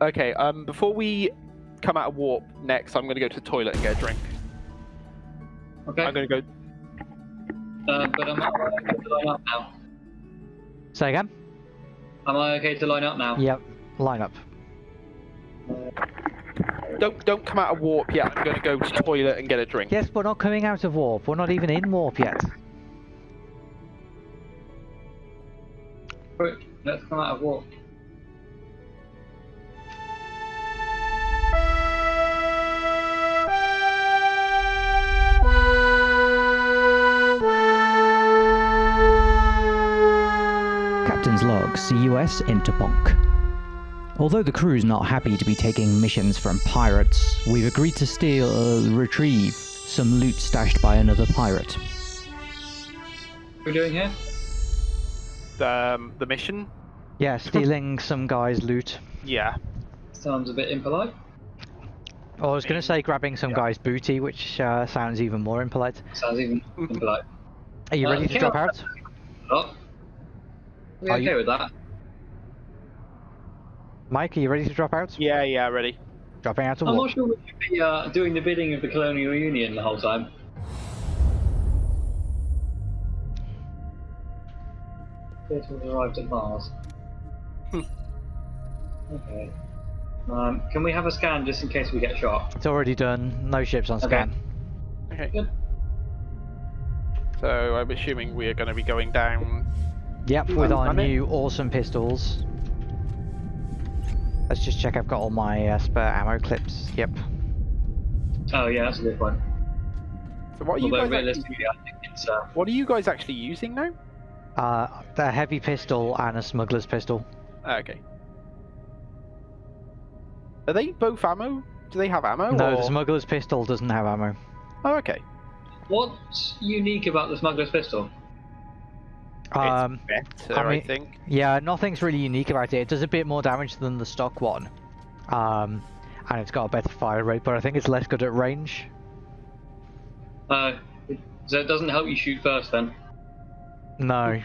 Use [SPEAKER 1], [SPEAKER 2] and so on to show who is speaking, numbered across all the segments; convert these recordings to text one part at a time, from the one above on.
[SPEAKER 1] Okay, um, before we come out of warp next, I'm going to go to the toilet and get a drink.
[SPEAKER 2] Okay.
[SPEAKER 1] I'm going to go.
[SPEAKER 2] Uh, but am I okay to line up now?
[SPEAKER 3] Say again?
[SPEAKER 2] Am I okay to line up now?
[SPEAKER 3] Yep. Line up.
[SPEAKER 1] Don't don't come out of warp yet. I'm going to go to the toilet and get a drink.
[SPEAKER 3] Yes, we're not coming out of warp. We're not even in warp yet.
[SPEAKER 2] Quick, let's come out of warp.
[SPEAKER 4] Captain's log, CUS Interponk. Although the crew's not happy to be taking missions from pirates, we've agreed to steal, uh, retrieve some loot stashed by another pirate.
[SPEAKER 2] What are we doing here?
[SPEAKER 1] Um, the mission.
[SPEAKER 3] Yeah, stealing some guy's loot.
[SPEAKER 1] Yeah.
[SPEAKER 2] Sounds a bit impolite.
[SPEAKER 3] Oh, I was going to say grabbing some guy's booty, which uh, sounds even more impolite.
[SPEAKER 2] Sounds even impolite.
[SPEAKER 3] Are you
[SPEAKER 2] Uh,
[SPEAKER 3] ready to drop out?
[SPEAKER 2] Oh. We
[SPEAKER 3] Are
[SPEAKER 2] okay
[SPEAKER 3] you-
[SPEAKER 2] with that?
[SPEAKER 3] Mike, are you ready to drop out?
[SPEAKER 1] Yeah, yeah, ready.
[SPEAKER 3] Dropping out of
[SPEAKER 2] I'm
[SPEAKER 3] warp.
[SPEAKER 2] not sure we should be uh, doing the bidding of the Colonial Union the whole time. Appear to have arrived at Mars.
[SPEAKER 1] Hmm.
[SPEAKER 2] okay. Um, can we have a scan just in case we get shot?
[SPEAKER 3] It's already done. No ships on
[SPEAKER 2] Okay.
[SPEAKER 3] scan.
[SPEAKER 1] Okay.
[SPEAKER 2] Good.
[SPEAKER 1] So I'm assuming we are going to be going down.
[SPEAKER 3] Yep,
[SPEAKER 1] You
[SPEAKER 3] with our
[SPEAKER 1] to
[SPEAKER 3] new awesome pistols. Let's just check I've got all my uh, spare ammo clips. Yep.
[SPEAKER 2] Oh yeah, that's a good one.
[SPEAKER 1] So what are you
[SPEAKER 2] Although
[SPEAKER 1] guys? Actually,
[SPEAKER 2] I think it's uh,
[SPEAKER 1] what are you guys actually using now?
[SPEAKER 3] Uh, a heavy pistol and a smuggler's pistol.
[SPEAKER 1] Ah, Okay. Are they both ammo? Do they have ammo?
[SPEAKER 3] no,
[SPEAKER 1] or...
[SPEAKER 3] the smuggler's pistol doesn't have ammo.
[SPEAKER 1] Oh, okay.
[SPEAKER 2] what's unique about the smuggler's pistol?
[SPEAKER 3] Um,
[SPEAKER 1] it's better,
[SPEAKER 3] I
[SPEAKER 1] I, think.
[SPEAKER 3] yeah, nothing's really unique about it. It does a bit more damage than the stock one. Um, and it's got a better fire rate, but I think it's less good at range.
[SPEAKER 2] Uh, so it doesn't help you shoot first then.
[SPEAKER 3] No.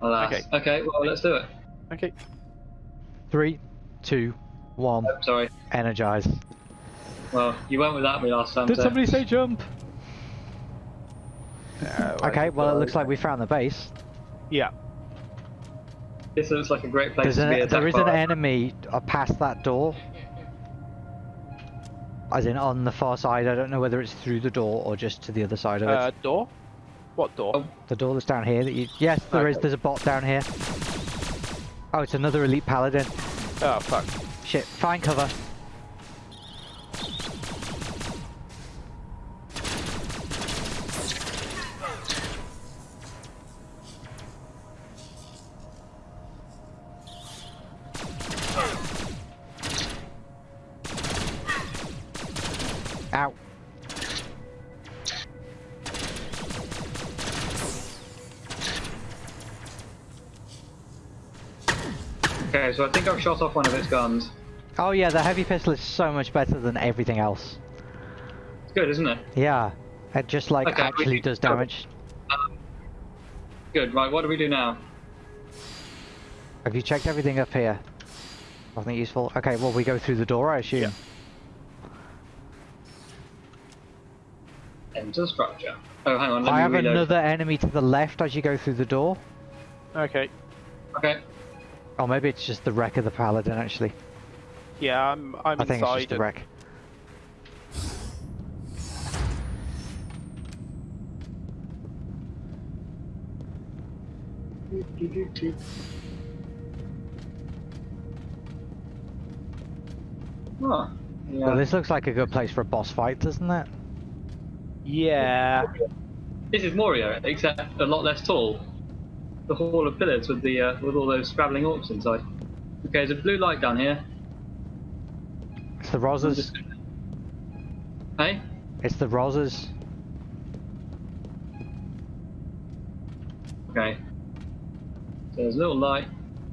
[SPEAKER 2] Alas.
[SPEAKER 1] Okay.
[SPEAKER 2] Okay. Well, let's do it.
[SPEAKER 1] Okay.
[SPEAKER 3] Three, two, one,
[SPEAKER 2] Oh, sorry.
[SPEAKER 3] energize.
[SPEAKER 2] Well, you went without me last time.
[SPEAKER 3] Did
[SPEAKER 2] so-
[SPEAKER 3] somebody say jump?
[SPEAKER 1] Uh, I
[SPEAKER 3] Okay, well, it looks like we found the base.
[SPEAKER 1] Yeah.
[SPEAKER 2] This looks like a great place
[SPEAKER 3] There's
[SPEAKER 2] to be
[SPEAKER 3] an,
[SPEAKER 2] attacked
[SPEAKER 3] there is an enemy uh, past that door. As in on the far side, I don't know whether it's through the door or just to the other side of it.
[SPEAKER 1] Uh, door. What door?
[SPEAKER 2] Oh.
[SPEAKER 3] the door that's down here that you... Yes, there is.
[SPEAKER 1] Okay.
[SPEAKER 3] There's a bot down here. Oh, it's another elite paladin.
[SPEAKER 1] Oh fuck.
[SPEAKER 3] Shit, find cover.
[SPEAKER 2] Okay, so I think I've shot off one of its guns.
[SPEAKER 3] Oh yeah, the heavy pistol is so much better than everything else.
[SPEAKER 2] It's good, isn't it?
[SPEAKER 3] Yeah, it just like
[SPEAKER 2] Okay,
[SPEAKER 3] actually
[SPEAKER 2] need
[SPEAKER 3] does
[SPEAKER 2] cover.
[SPEAKER 3] damage.
[SPEAKER 2] Um, good. Right. What do we do now?
[SPEAKER 3] Have you checked everything up here? Nothing useful? Okay, well we go through the door I assume.
[SPEAKER 1] Yeah.
[SPEAKER 2] Enter structure. Oh, hang on. Let
[SPEAKER 3] I
[SPEAKER 2] me
[SPEAKER 3] have
[SPEAKER 2] reload.
[SPEAKER 3] another enemy to the left as you go through the door.
[SPEAKER 1] Okay.
[SPEAKER 2] Okay.
[SPEAKER 3] Or maybe it's just the wreck of the paladin actually.
[SPEAKER 1] Yeah, I'm. I'm
[SPEAKER 3] I think
[SPEAKER 1] inside.
[SPEAKER 3] it's just the wreck.
[SPEAKER 2] Oh. Yeah.
[SPEAKER 3] Well, this looks like a good place for a boss fight, doesn't it?
[SPEAKER 1] Yeah.
[SPEAKER 2] This is Moria, except a lot less tall. The hall of pillars with the uh, with all those scrabbling orcs inside. Okay, there's a blue light down here.
[SPEAKER 3] It's the
[SPEAKER 2] just- Hey?
[SPEAKER 3] It's the Rosas.
[SPEAKER 2] Okay. So there's a little light,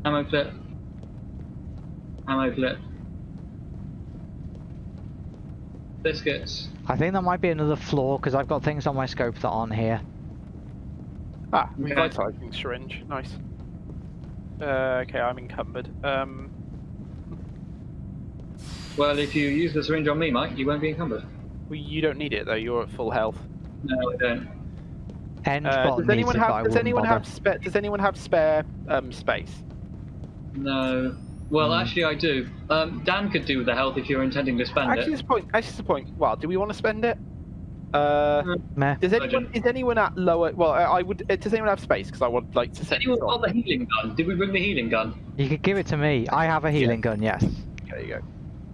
[SPEAKER 2] ammo clip, ammo clip, biscuits.
[SPEAKER 3] I think that might be another floor because I've got things on my scope that aren't here.
[SPEAKER 1] Ah,
[SPEAKER 2] Okay.
[SPEAKER 1] revitalizing syringe. Nice. Uh, okay, I'm encumbered. Um.
[SPEAKER 2] Well, if you use the syringe on me, Mike, you won't be encumbered.
[SPEAKER 1] Well, you don't need it though. You're at full health.
[SPEAKER 2] No, I don't.
[SPEAKER 3] End
[SPEAKER 1] Uh, does anyone
[SPEAKER 3] it, but I
[SPEAKER 1] have? Does anyone
[SPEAKER 3] bother.
[SPEAKER 1] have spare? Does anyone have spare um, space?
[SPEAKER 2] No. Well,
[SPEAKER 3] Hmm.
[SPEAKER 2] actually, I do. Um, Dan could do with the health if you're intending to spend
[SPEAKER 1] Actually,
[SPEAKER 2] it.
[SPEAKER 1] Actually, this point. Actually, this point. Well, do we want to spend it? Uh,
[SPEAKER 3] Meh.
[SPEAKER 1] does anyone? Is anyone at lower? Well, I, I would. uh, Does anyone have space? Because I would like to send
[SPEAKER 2] Anyone got the healing gun? Did we bring the healing gun?
[SPEAKER 3] You could give it to me. I have a healing gun, yes.
[SPEAKER 1] There you go.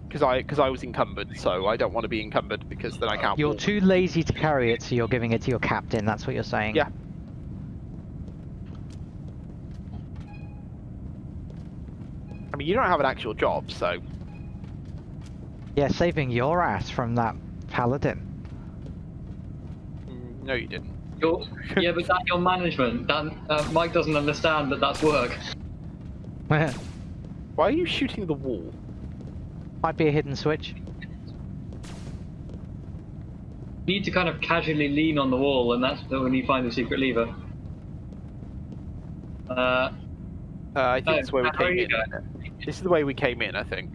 [SPEAKER 1] Because I because I was encumbered, so I don't want to be encumbered because then I can't.
[SPEAKER 3] You're
[SPEAKER 1] walk.
[SPEAKER 3] too lazy to carry it, so you're giving it to your captain. That's what you're saying.
[SPEAKER 1] Yeah. I mean, you don't have an actual job, so
[SPEAKER 3] Yeah, saving your ass from that paladin.
[SPEAKER 1] No, you didn't.
[SPEAKER 2] Your, yeah, but that's your management. Dan, uh, Mike doesn't understand that that's work.
[SPEAKER 1] Why are you shooting the wall?
[SPEAKER 3] Might be a hidden switch.
[SPEAKER 2] You need to kind of casually lean on the wall, and that's when you find the secret lever. Uh,
[SPEAKER 1] Uh, I think
[SPEAKER 2] Oh,
[SPEAKER 1] it's where we came in.
[SPEAKER 2] going?
[SPEAKER 1] This is the way we came in, I think.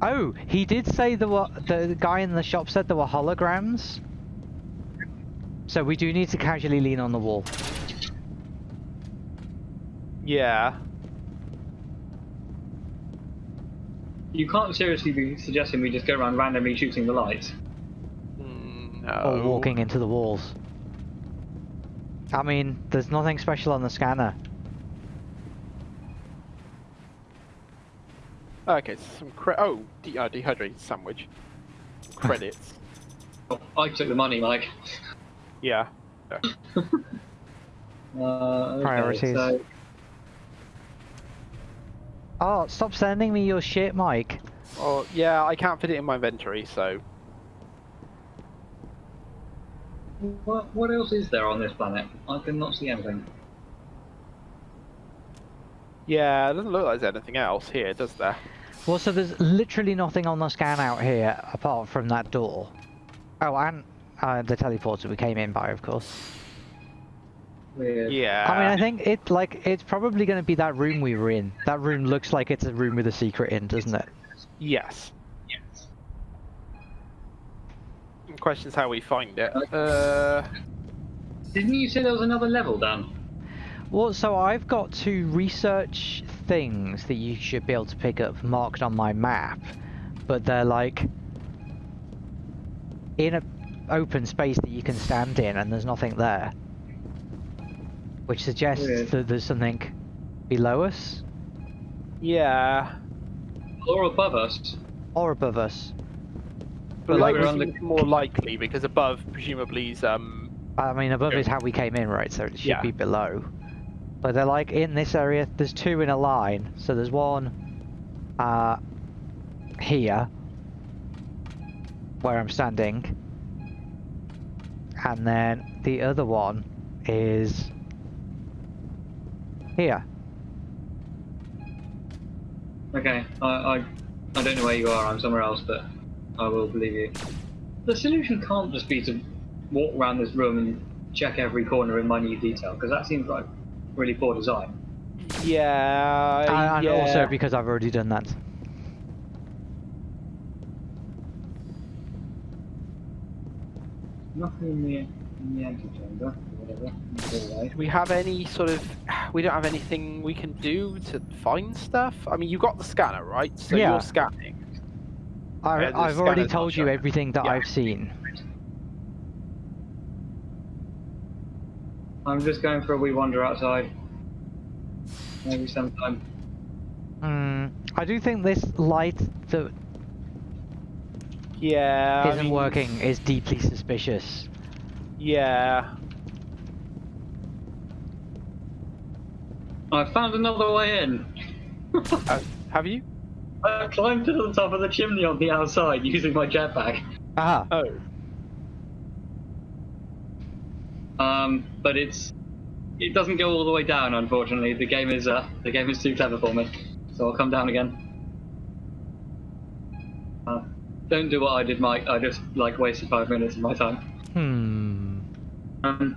[SPEAKER 3] Oh, he did say there were the guy in the shop said there were holograms. So we do need to casually lean on the wall.
[SPEAKER 1] Yeah.
[SPEAKER 2] you can't seriously be suggesting we just go around randomly shooting the lights.
[SPEAKER 1] Mm, no.
[SPEAKER 3] Or walking into the walls. I mean, there's nothing special on the scanner.
[SPEAKER 1] Okay, some cre- oh, de- uh, dehydrated sandwich. Credits.
[SPEAKER 2] Oh, I took the money, Mike.
[SPEAKER 1] Yeah.
[SPEAKER 2] Uh, okay,
[SPEAKER 3] Priorities.
[SPEAKER 2] so-
[SPEAKER 3] Oh, stop sending me your shit, Mike.
[SPEAKER 1] Oh, yeah. I can't fit it in my inventory, so
[SPEAKER 2] What, what else is there on this planet? I cannot see anything.
[SPEAKER 1] yeah. It doesn't look like there's anything else here, does there?
[SPEAKER 3] Well, so there's literally nothing on the scan out here apart from that door. Oh, and uh, the teleporter we came in by, of course.
[SPEAKER 2] Weird.
[SPEAKER 1] Yeah.
[SPEAKER 3] I mean, I think it like it's probably going to be that room we were in. That room looks like it's a room with a secret in, doesn't it?
[SPEAKER 1] Yes. Yes. question's how we find it. Uh,
[SPEAKER 2] Didn't you say there was another level, Dan?
[SPEAKER 3] Well, so I've got to research things that you should be able to pick up marked on my map, but they're like in a open space that you can stand in, and there's nothing there, which suggests
[SPEAKER 2] Weird.
[SPEAKER 3] that there's something below us
[SPEAKER 1] yeah.
[SPEAKER 2] Or above us?
[SPEAKER 3] or above us.
[SPEAKER 1] But
[SPEAKER 2] Like
[SPEAKER 1] like
[SPEAKER 2] we're on the-
[SPEAKER 1] more likely because above presumably is um
[SPEAKER 3] I mean, above is how we came in, right? So it should
[SPEAKER 1] Yeah.
[SPEAKER 3] be below. But they're like in this area. There's two in a line. So there's one uh, here, where I'm standing, and then the other one is here.
[SPEAKER 2] Okay, I, I, I don't know where you are, I'm somewhere else, but I will believe you. The solution can't just be to walk around this room and check every corner in minute detail, because that seems like really poor design.
[SPEAKER 1] yeah.
[SPEAKER 3] and and
[SPEAKER 1] yeah.
[SPEAKER 3] also because I've already done that.
[SPEAKER 2] Nothing in the, in the antechamber, or whatever, in the hallway.
[SPEAKER 1] Do we have any sort of we don't have anything we can do to find stuff? I mean, you got the scanner, right? So
[SPEAKER 3] Yeah.
[SPEAKER 1] you're scanning.
[SPEAKER 3] I,
[SPEAKER 1] yeah,
[SPEAKER 3] I've already
[SPEAKER 1] scanner's
[SPEAKER 3] told you everything that
[SPEAKER 1] Yeah.
[SPEAKER 3] I've seen.
[SPEAKER 2] I'm just going for a wee wander outside. Maybe sometime.
[SPEAKER 3] Hmm. I do think this light that
[SPEAKER 1] Yeah. I
[SPEAKER 3] isn't
[SPEAKER 1] mean,
[SPEAKER 3] working is deeply suspicious.
[SPEAKER 1] Yeah.
[SPEAKER 2] I found another way in.
[SPEAKER 1] Uh, have you?
[SPEAKER 2] I climbed to the top of the chimney on the outside using my jetpack.
[SPEAKER 3] Ah,
[SPEAKER 1] Oh.
[SPEAKER 2] Um, but it's it doesn't go all the way down, unfortunately. The game is uh, the game is too clever for me, so I'll come down again. Uh, don't do what I did, Mike. I just like wasted five minutes of my time.
[SPEAKER 3] hmm.
[SPEAKER 2] Um,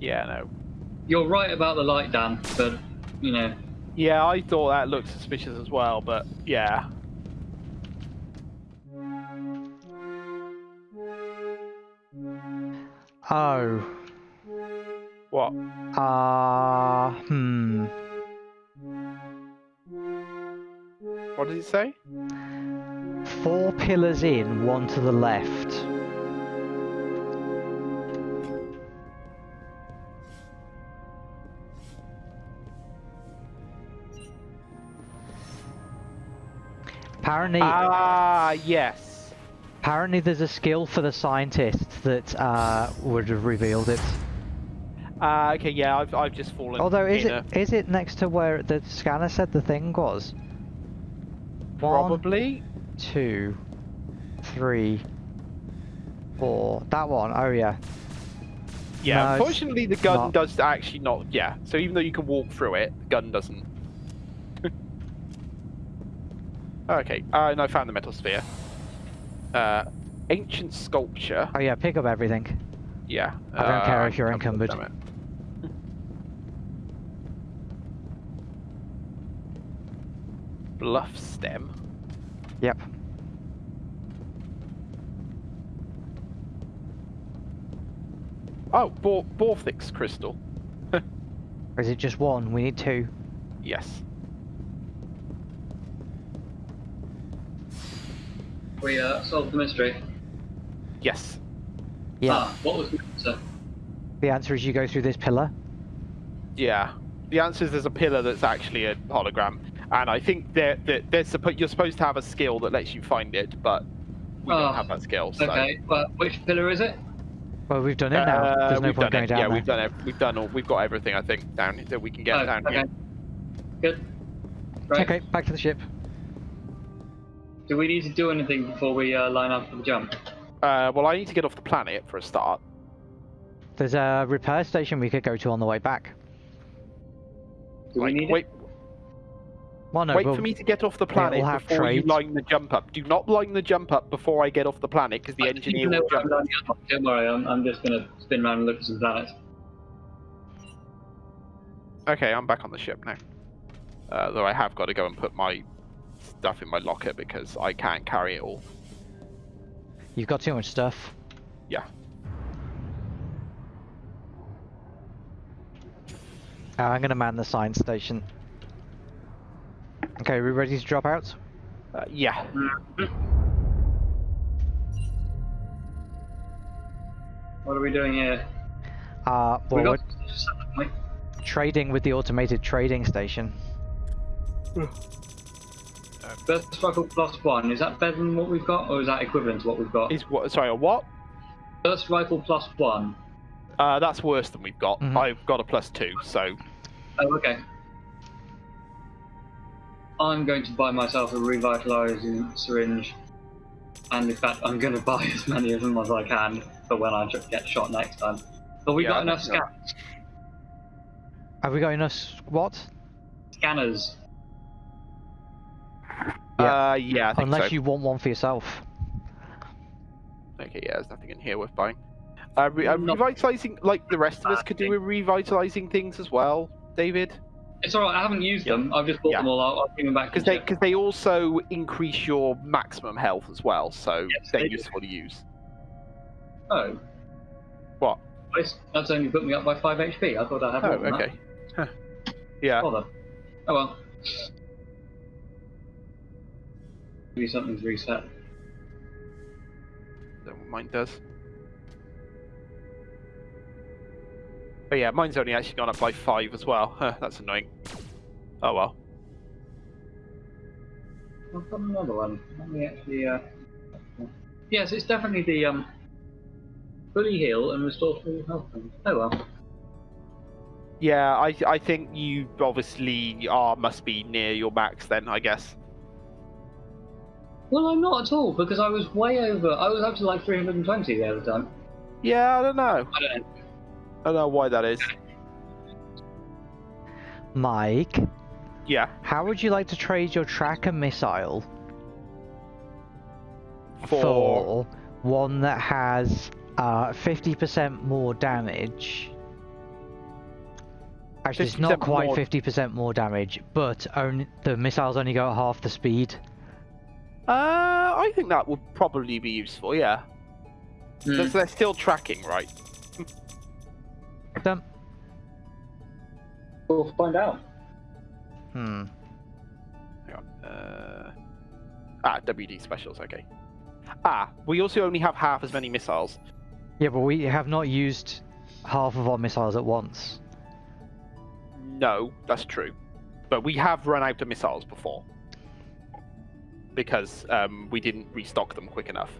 [SPEAKER 1] Yeah. No.
[SPEAKER 2] you're right about the light, Dan, but you know
[SPEAKER 1] Yeah, I thought that looked suspicious as well, but yeah.
[SPEAKER 3] Oh.
[SPEAKER 1] What?
[SPEAKER 3] Uh, hmm.
[SPEAKER 1] What did it say?
[SPEAKER 3] Four pillars in, one to the left. Apparently,
[SPEAKER 1] Ah, yes.
[SPEAKER 3] apparently there's a skill for the scientists that uh, would have revealed it.
[SPEAKER 1] Ah, okay, yeah, I've, I've just fallen.
[SPEAKER 3] Although, is it
[SPEAKER 1] a-
[SPEAKER 3] is it next to where the scanner said the thing was? One,
[SPEAKER 1] Probably.
[SPEAKER 3] two, three, four. That one. Oh yeah.
[SPEAKER 1] Yeah,
[SPEAKER 3] No,
[SPEAKER 1] unfortunately, the gun
[SPEAKER 3] not.
[SPEAKER 1] does actually not. Yeah, so even though you can walk through it, the gun doesn't. okay, uh, and I found the metal sphere. Uh, ancient sculpture.
[SPEAKER 3] Oh yeah. Pick up everything.
[SPEAKER 1] Yeah.
[SPEAKER 3] I don't care
[SPEAKER 1] uh,
[SPEAKER 3] if you're encumbered.
[SPEAKER 1] damn it. Bluff stem.
[SPEAKER 3] Yep.
[SPEAKER 1] Oh, Bor- Borthix crystal.
[SPEAKER 3] Or is it just one? We need two.
[SPEAKER 1] Yes.
[SPEAKER 2] We uh, solved the mystery.
[SPEAKER 1] Yes.
[SPEAKER 3] Yeah.
[SPEAKER 2] Ah, what was the answer?
[SPEAKER 3] The answer is you go through this pillar.
[SPEAKER 1] Yeah. The answer is there's a pillar that's actually a hologram, and I think there that there's suppo- you're supposed to have a skill that lets you find it, but we
[SPEAKER 2] Oh,
[SPEAKER 1] don't have that skill. So.
[SPEAKER 2] Okay, well, which pillar is it?
[SPEAKER 3] Well, we've done it now.
[SPEAKER 1] Uh,
[SPEAKER 3] There's no point going
[SPEAKER 1] it.
[SPEAKER 3] down
[SPEAKER 1] yeah,
[SPEAKER 3] there.
[SPEAKER 1] we've done it. We've done all. We've got everything. I think down that we can get
[SPEAKER 2] Oh,
[SPEAKER 1] down
[SPEAKER 2] okay.
[SPEAKER 1] here.
[SPEAKER 2] Good. Right.
[SPEAKER 3] Okay, back to the ship.
[SPEAKER 2] Do we need to do anything before we uh, line up for the jump?
[SPEAKER 1] Uh, well, I need to get off the planet for a start.
[SPEAKER 3] There's a repair station we could go to on the way back.
[SPEAKER 2] Do
[SPEAKER 1] Like,
[SPEAKER 2] we need
[SPEAKER 1] wait,
[SPEAKER 3] Well, no,
[SPEAKER 1] wait
[SPEAKER 3] we'll-
[SPEAKER 1] for me to get off the planet
[SPEAKER 3] will have
[SPEAKER 1] before you line the jump up. Do not line the jump up before I get off the planet because the
[SPEAKER 2] I
[SPEAKER 1] engineer
[SPEAKER 2] don't
[SPEAKER 1] will
[SPEAKER 2] know where I'm
[SPEAKER 1] jump.
[SPEAKER 2] up. Don't worry, I'm, I'm just gonna spin around and look at some planets.
[SPEAKER 1] Okay, I'm back on the ship now. Uh, though I have got to go and put my stuff in my locker because I can't carry it all.
[SPEAKER 3] You've got too much stuff.
[SPEAKER 1] Yeah.
[SPEAKER 3] Uh, I'm gonna man the science station. Okay, we ready to drop out?
[SPEAKER 1] Uh, yeah.
[SPEAKER 2] What are we doing here?
[SPEAKER 3] Uh,
[SPEAKER 2] we got
[SPEAKER 3] we're trading with the automated trading station.
[SPEAKER 2] Burst rifle plus one. Is that better than what we've got, or is that equivalent to what we've got?
[SPEAKER 1] Is what? Sorry, a what?
[SPEAKER 2] First rifle plus one.
[SPEAKER 1] Uh, that's worse than we've got.
[SPEAKER 3] Mhm.
[SPEAKER 1] I've got a plus two, so
[SPEAKER 2] Oh, okay. I'm going to buy myself a revitalizing syringe, and in fact, I'm going to buy as many of them as I can for when I get shot next time. But we've
[SPEAKER 1] Yeah,
[SPEAKER 2] got enough
[SPEAKER 1] yeah.
[SPEAKER 2] scanners.
[SPEAKER 3] Have we got enough? What?
[SPEAKER 2] scanners.
[SPEAKER 1] uh, yeah, I think
[SPEAKER 3] Unless
[SPEAKER 1] so.
[SPEAKER 3] you want one for yourself.
[SPEAKER 1] Okay, yeah, there's nothing in here worth buying. Uh, re- uh,
[SPEAKER 2] Not-
[SPEAKER 1] revitalizing, like the rest of us could do with revitalizing things as well, David,
[SPEAKER 2] It's alright, I haven't used
[SPEAKER 1] Yeah.
[SPEAKER 2] them. I've just bought
[SPEAKER 1] Yeah.
[SPEAKER 2] them all. I'll, I'll bring them back.
[SPEAKER 1] because they they also increase your maximum health as well, so
[SPEAKER 2] Yes,
[SPEAKER 1] they're
[SPEAKER 2] they do.
[SPEAKER 1] useful to use.
[SPEAKER 2] Oh.
[SPEAKER 1] What?
[SPEAKER 2] That's- only put me up by 5 HP. I thought I had
[SPEAKER 1] Oh, okay. Huh. Yeah.
[SPEAKER 2] that. Bother. Oh well. Maybe something's reset.
[SPEAKER 1] Don't know what mine does. But yeah, mine's only actually gone up by five as well. Huh, that's annoying. Oh well.
[SPEAKER 2] I've got another one. Let me actually. Uh... Yes, it's definitely the um. Fully heal and restore full health. Oh well.
[SPEAKER 1] Yeah, I I think you obviously are must be near your max then, I guess.
[SPEAKER 2] Well, I'm not at all because I was way over. I was up to like 320 the other time.
[SPEAKER 1] Yeah, I don't know.
[SPEAKER 2] I don't know.
[SPEAKER 1] I don't know why that is.
[SPEAKER 3] Mike,
[SPEAKER 1] Yeah.
[SPEAKER 3] how would you like to trade your tracker missile
[SPEAKER 1] For
[SPEAKER 3] one that has uh, 50% more damage Actually, it's not quite 50% more damage, but only the missiles only go at half the speed.
[SPEAKER 1] Uh, I think that would probably be useful. Yeah, because they're still tracking, right?
[SPEAKER 3] Them.
[SPEAKER 2] We'll find out.
[SPEAKER 3] Hmm.
[SPEAKER 1] Hang on. Uh, ah, WD specials. Okay. Ah, we also only have half as many missiles.
[SPEAKER 3] Yeah, but we have not used half of our missiles at once.
[SPEAKER 1] No, that's true, but we have run out of missiles before because um, we didn't restock them quick enough.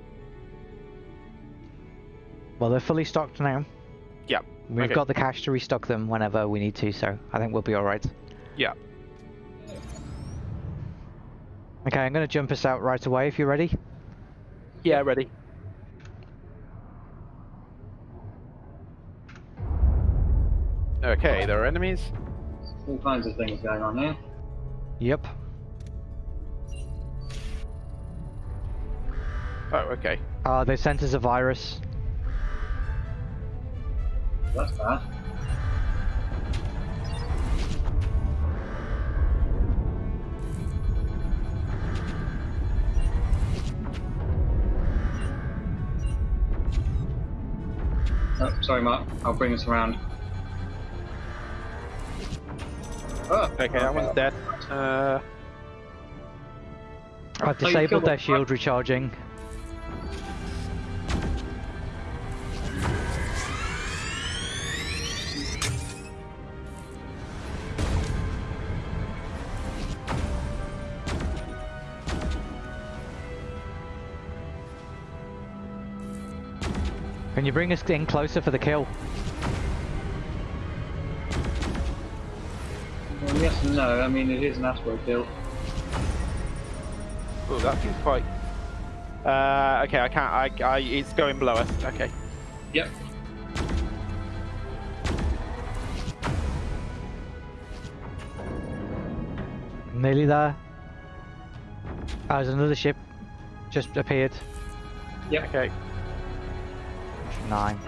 [SPEAKER 3] Well, they're fully stocked now.
[SPEAKER 1] Yeah,
[SPEAKER 3] We've
[SPEAKER 1] okay.
[SPEAKER 3] got the cash to restock them whenever we need to, so I think we'll be alright.
[SPEAKER 1] Yeah.
[SPEAKER 3] Okay, I'm gonna jump us out right away if you're ready.
[SPEAKER 1] Yeah, ready. Okay, there are enemies.
[SPEAKER 2] All kinds of things going on here.
[SPEAKER 3] Yep.
[SPEAKER 1] Oh, okay.
[SPEAKER 3] Uh, they sent us a virus.
[SPEAKER 2] That's bad. Sorry, Mark. I'll bring us around. Oh,
[SPEAKER 1] Okay, that one's dead. Uh,
[SPEAKER 3] I've
[SPEAKER 2] Oh,
[SPEAKER 3] disabled
[SPEAKER 2] killed
[SPEAKER 3] their shield recharging. Can you bring us in closer for the kill?
[SPEAKER 2] Well, yes and no. I mean, it is an asteroid kill.
[SPEAKER 1] oh, that seems quite. Uh, okay, I can't. I, I, it's going below us. Okay.
[SPEAKER 2] Yep.
[SPEAKER 3] Nearly there. Oh, there's another ship. Just appeared.
[SPEAKER 2] Yep.
[SPEAKER 1] Okay,
[SPEAKER 3] Nine.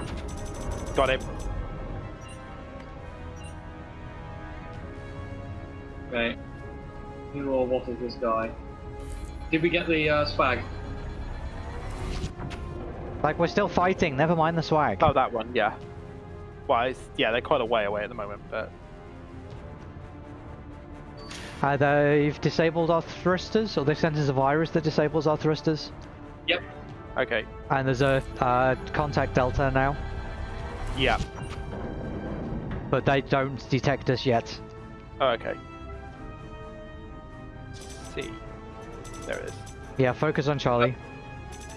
[SPEAKER 1] got him.
[SPEAKER 2] Okay. Who or what is this guy? Did we get the uh, swag?
[SPEAKER 3] Like, we're still fighting, never mind the swag.
[SPEAKER 1] Oh, that one. Yeah. Well, it's, yeah, they're quite a way away at the moment, but
[SPEAKER 3] Uh, they've disabled our thrusters, or they've sent us a virus that disables our thrusters.
[SPEAKER 2] Yep.
[SPEAKER 1] Okay.
[SPEAKER 3] And there's a uh, contact delta now,
[SPEAKER 1] Yeah.
[SPEAKER 3] but they don't detect us yet.
[SPEAKER 1] Oh, okay. see. There it is.
[SPEAKER 3] Yeah, focus on Charlie.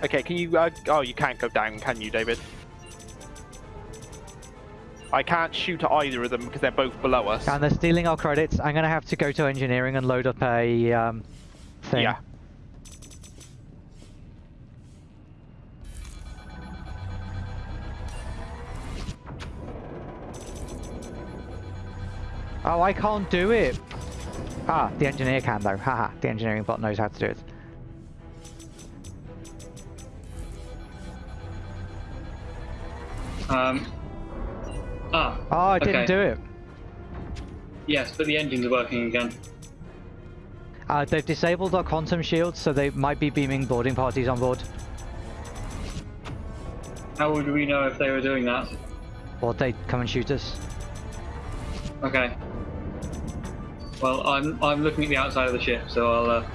[SPEAKER 1] Okay, can you? Uh, oh, you can't go down, can you, David? I can't shoot at either of them because they're both below us.
[SPEAKER 3] And they're stealing our credits. I'm gonna have to go to engineering and load up a um, thing.
[SPEAKER 1] Yeah.
[SPEAKER 3] Oh, I can't do it. Ah, the engineer can though. Haha, the engineering bot knows how to do it.
[SPEAKER 2] Um. Ah.
[SPEAKER 3] Oh, I didn't do it.
[SPEAKER 2] Yes, but the engines are working again.
[SPEAKER 3] Uh, they've disabled our quantum shields, so they might be beaming boarding parties on board.
[SPEAKER 2] How would we know if they were doing that?
[SPEAKER 3] Or they'd come and shoot us.
[SPEAKER 2] Okay. Well, I'm I'm looking at the outside of the ship, so I'll uh,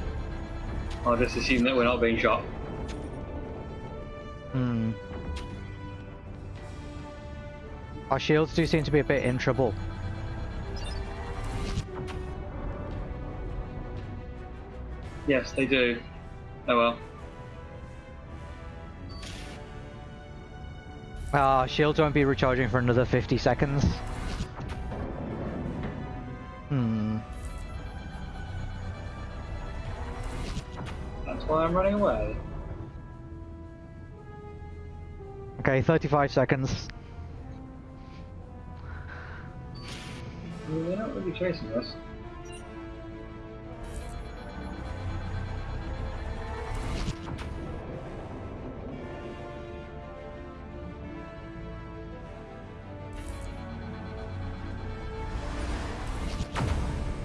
[SPEAKER 2] I'll just assume that we're not being shot.
[SPEAKER 3] Hmm. Our shields do seem to be a bit in trouble.
[SPEAKER 2] Yes, they do. Oh well.
[SPEAKER 3] Ah, shields won't be recharging for another 50 seconds.
[SPEAKER 2] That's why I'm running away.
[SPEAKER 3] Okay, 35 seconds.
[SPEAKER 2] I mean, they're not really chasing us.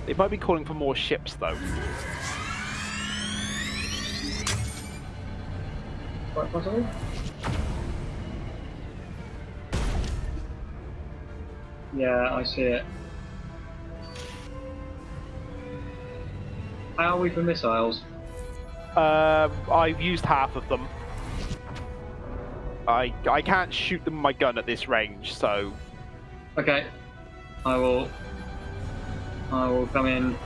[SPEAKER 1] They might be calling for more ships though.
[SPEAKER 2] Quite possibly. Yeah, I see it. How are we for missiles?
[SPEAKER 1] Um, I've used half of them. I I can't shoot them with my gun at this range, so
[SPEAKER 2] Okay. I will. I will come in.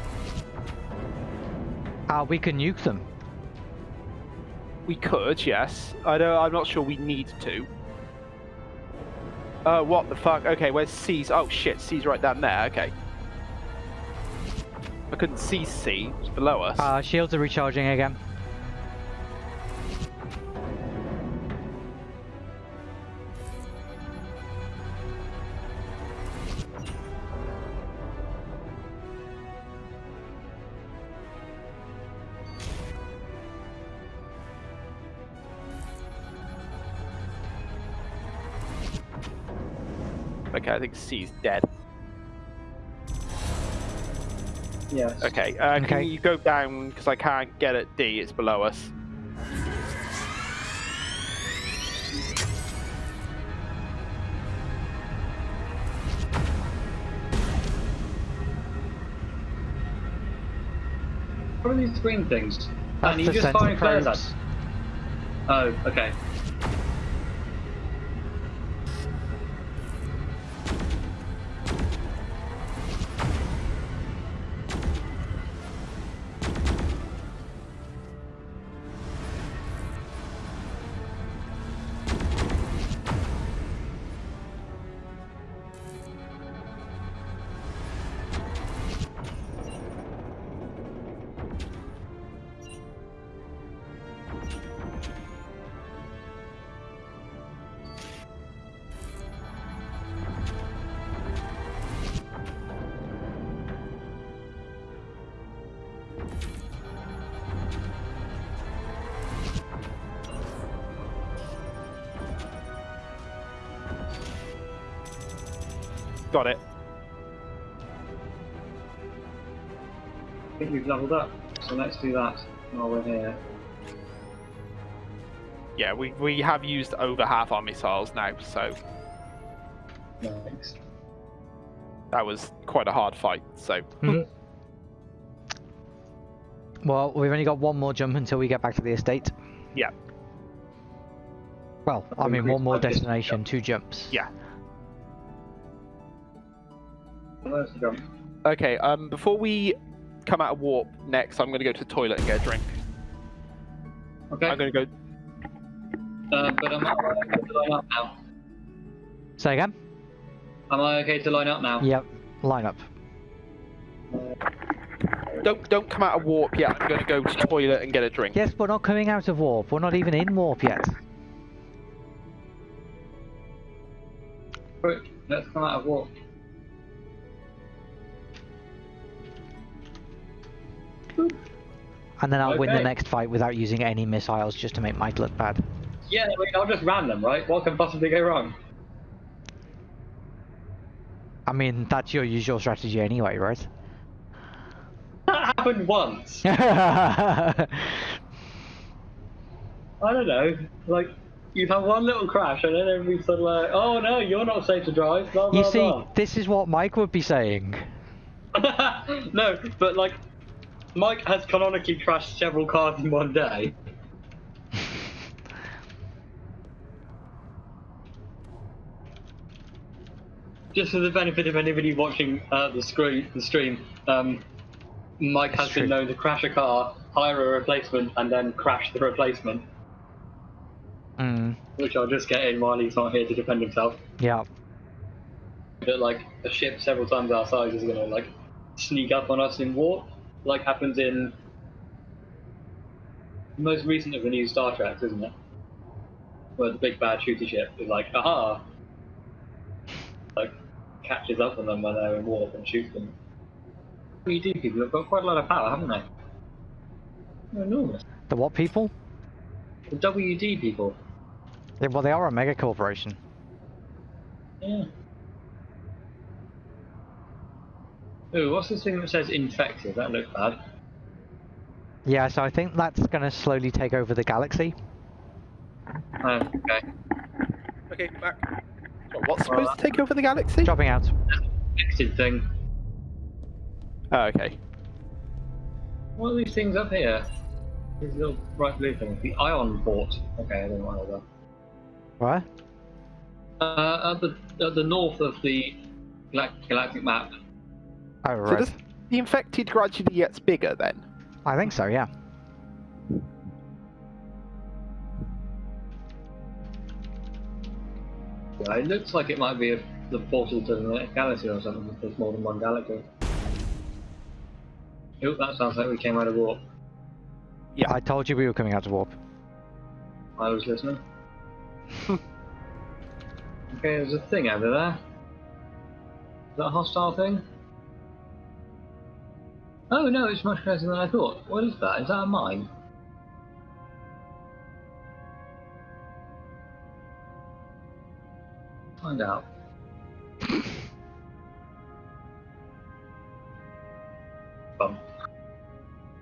[SPEAKER 3] Ah, we can nuke them.
[SPEAKER 1] We could, yes. I don't. I'm not sure we need to. Uh, what the fuck? Okay, where's C's? Oh shit, C's right down there. Okay. I couldn't see C. It's below us.
[SPEAKER 3] Uh, shields are recharging again.
[SPEAKER 1] Think C's dead.
[SPEAKER 2] Yes.
[SPEAKER 1] Okay, uh, can
[SPEAKER 3] Okay.
[SPEAKER 1] you go down because I can't get at D. It's below us.
[SPEAKER 2] What are these green things?
[SPEAKER 3] That's
[SPEAKER 2] and you
[SPEAKER 3] the
[SPEAKER 2] just
[SPEAKER 3] sensor
[SPEAKER 2] firing flares at. Oh, okay.
[SPEAKER 1] Got it.
[SPEAKER 2] I think we've leveled up. So let's do that while we're here.
[SPEAKER 1] Yeah, we we have used over half our missiles now, so
[SPEAKER 2] Thanks.
[SPEAKER 1] that was quite a hard fight. So hmm.
[SPEAKER 3] Well, we've only got one more jump until we get back to the estate.
[SPEAKER 1] Yeah.
[SPEAKER 3] Well, I mean, one more destination, two jumps.
[SPEAKER 1] yeah. Okay. Um, before we come out of warp next, I'm going to go to the toilet and get a drink.
[SPEAKER 2] Okay.
[SPEAKER 1] I'm going to go.
[SPEAKER 2] Uh, but am I okay to line up now?
[SPEAKER 3] Say again?
[SPEAKER 2] Am I okay to line up now?
[SPEAKER 3] Yep. Line up.
[SPEAKER 1] Don't don't come out of warp yet. I'm going to go to the toilet and get a drink.
[SPEAKER 3] Yes, we're not coming out of warp. We're not even in warp yet.
[SPEAKER 2] Quick, let's come out of warp.
[SPEAKER 3] And then I'll win the next fight without using any missiles just to make Mike look bad.
[SPEAKER 2] Yeah, I mean, I'll just ram them, right? What can possibly go wrong?
[SPEAKER 3] I mean, that's your usual strategy anyway, right?
[SPEAKER 2] That happened once. I don't know. Like, you've had one little crash, and then everybody's sort of like, "Oh no, you're not safe to drive." Blah blah
[SPEAKER 3] you see,
[SPEAKER 2] blah.
[SPEAKER 3] this is what Mike would be saying.
[SPEAKER 2] no, but like, Mike has canonically crashed several cars in one day. Just for the benefit of anybody watching uh, the screen, the stream, um, Mike has been known to crash a car, hire a replacement, and then crash the replacement,
[SPEAKER 3] Mm,
[SPEAKER 2] which I'll just get in while he's not here to defend himself.
[SPEAKER 3] yeah.
[SPEAKER 2] That like a ship several times our size is gonna like sneak up on us in warp, like happens in the most recent of the new Star Treks, isn't it? Where the big bad shooter ship is like, aha, like catches up with them when they're in warp and shoots them. WD people They've got quite a lot of power, haven't they? They're enormous.
[SPEAKER 3] The what people?
[SPEAKER 2] The WD people.
[SPEAKER 3] Yeah, well, they are a mega corporation.
[SPEAKER 2] Yeah. Ooh, what's this thing that says infected? That looks bad.
[SPEAKER 3] Yeah, so I think that's going to slowly take over the galaxy.
[SPEAKER 2] Oh, okay.
[SPEAKER 1] Okay, back. What's supposed to take over the galaxy?
[SPEAKER 3] Dropping out.
[SPEAKER 2] Infected thing.
[SPEAKER 1] Oh, okay.
[SPEAKER 2] What are these things up here? These little bright blue things. The ion port. Okay, I don't know what those
[SPEAKER 3] What?
[SPEAKER 2] Uh, at the at the north of the galactic map.
[SPEAKER 3] Oh,
[SPEAKER 1] So
[SPEAKER 3] right.
[SPEAKER 1] does the infected gradually gets bigger then?
[SPEAKER 3] I think so, yeah.
[SPEAKER 2] Yeah, it looks like it might be a, the portal to the next galaxy or something. If there's more than one galaxy. Oop, that sounds like we came out of warp.
[SPEAKER 1] Yeah.
[SPEAKER 3] I told you we were coming out of warp.
[SPEAKER 2] I was listening. okay, there's a thing over there. Is that a hostile thing? Oh no, it's much closer than I thought. What is that? Is that a mine? Find out. Bum.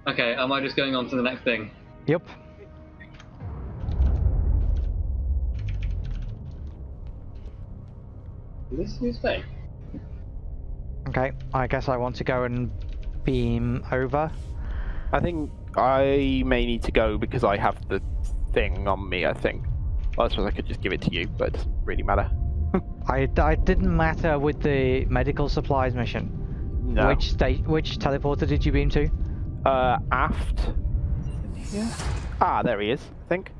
[SPEAKER 2] Okay, am I just going on to the next thing?
[SPEAKER 3] Yep.
[SPEAKER 2] This is fake.
[SPEAKER 3] Okay, I guess I want to go and beam over.
[SPEAKER 1] I think I may need to go because I have the thing on me, I think. Well, I suppose I could just give it to you, but it doesn't really matter.
[SPEAKER 3] I, I didn't matter with the medical supplies mission.
[SPEAKER 1] No.
[SPEAKER 3] Which state? Which teleporter did you beam to?
[SPEAKER 1] Uh, aft. Yeah. Ah, there he is, I think.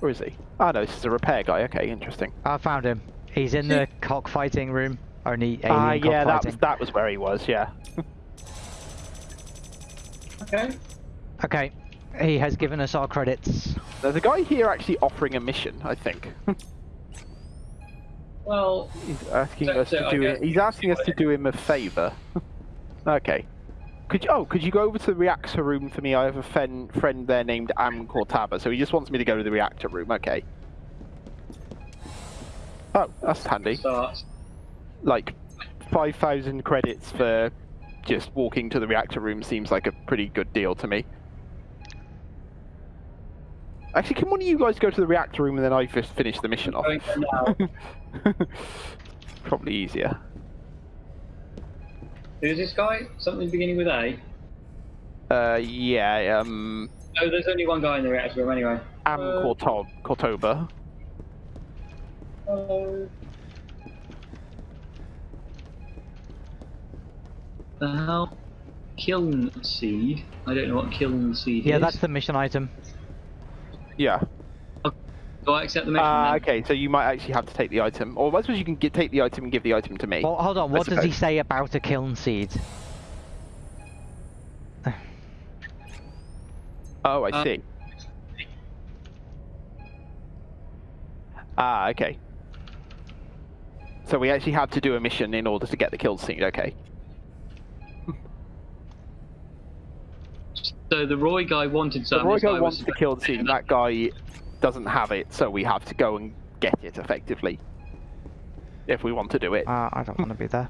[SPEAKER 1] Where is he? Ah, no, this is a repair guy. Okay, interesting.
[SPEAKER 3] I found him. He's in the cockfighting room. Only alien
[SPEAKER 1] Ah, yeah, that was,
[SPEAKER 3] cockfighting.
[SPEAKER 1] that was where he was, yeah.
[SPEAKER 2] Okay.
[SPEAKER 3] Okay, he has given us our credits.
[SPEAKER 1] There's a guy here actually offering a mission, I think.
[SPEAKER 2] Well,
[SPEAKER 1] he's asking
[SPEAKER 2] So-
[SPEAKER 1] us
[SPEAKER 2] so
[SPEAKER 1] to do
[SPEAKER 2] guess-
[SPEAKER 1] it. He's asking us to do him a favour. okay. Could you, oh, could you go over to the reactor room for me? I have a fen, friend there named Am Cortaba, so he just wants me to go to the reactor room. Okay. Oh, that's handy.
[SPEAKER 2] starts.
[SPEAKER 1] Like, 5,000 credits for just walking to the reactor room seems like a pretty good deal to me. Actually, can one of you guys go to the reactor room and then I just finish the mission off?
[SPEAKER 2] Going there now.
[SPEAKER 1] Probably easier.
[SPEAKER 2] Who's this guy? Something beginning with A?
[SPEAKER 1] Uh, yeah, um,
[SPEAKER 2] Oh, there's only one guy in the reactor room anyway.
[SPEAKER 1] Am
[SPEAKER 2] Uh,
[SPEAKER 1] Corto- Cortoba.
[SPEAKER 2] Hello. The hell? Kiln seed. I don't know what kiln seed
[SPEAKER 3] Yeah,
[SPEAKER 2] is.
[SPEAKER 3] Yeah, that's the mission item.
[SPEAKER 1] Yeah.
[SPEAKER 2] Do I accept the mission?
[SPEAKER 1] Ah, okay, so you might actually have to take the item. Or I suppose you can get, take the item and give the item to me.
[SPEAKER 3] Well, hold on. What does he say about a kiln seed?
[SPEAKER 1] Oh, I
[SPEAKER 2] Uh,
[SPEAKER 1] see. Ah, okay. So we actually have to do a mission in order to get the kill seed, okay.
[SPEAKER 2] So the Roy guy wanted
[SPEAKER 1] So
[SPEAKER 2] some.
[SPEAKER 1] Roy
[SPEAKER 2] guy
[SPEAKER 1] guy wants
[SPEAKER 2] was-
[SPEAKER 1] the kill seed, and that guy doesn't have it, so we have to go and get it effectively. If we want to do it.
[SPEAKER 3] Uh, I don't want to be there.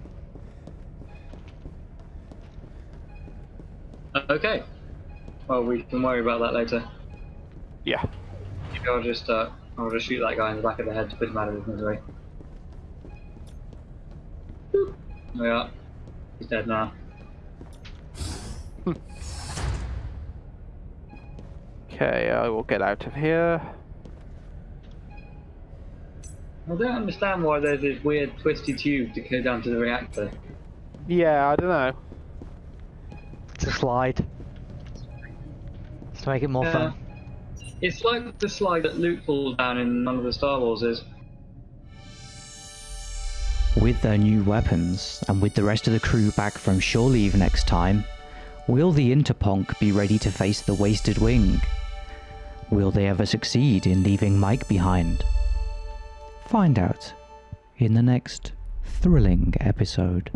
[SPEAKER 2] Okay. Well, we can worry about that later.
[SPEAKER 1] Yeah.
[SPEAKER 2] Maybe I'll just, uh, I'll just shoot that guy in the back of the head to put him out of his misery. Boop. There we are. He's dead now.
[SPEAKER 1] Okay, I will get out of here.
[SPEAKER 2] I don't understand why there's this weird twisty tube to go down to the reactor.
[SPEAKER 1] Yeah, I don't know.
[SPEAKER 3] It's a slide. To make it more
[SPEAKER 2] Yeah.
[SPEAKER 3] fun.
[SPEAKER 2] It's like the slide that Luke falls down in none of the Star Wars is.
[SPEAKER 4] With their new weapons, and with the rest of the crew back from shore leave next time, will the Interponk be ready to face the Wasted Wing? Will they ever succeed in leaving Mike behind? Find out in the next thrilling episode.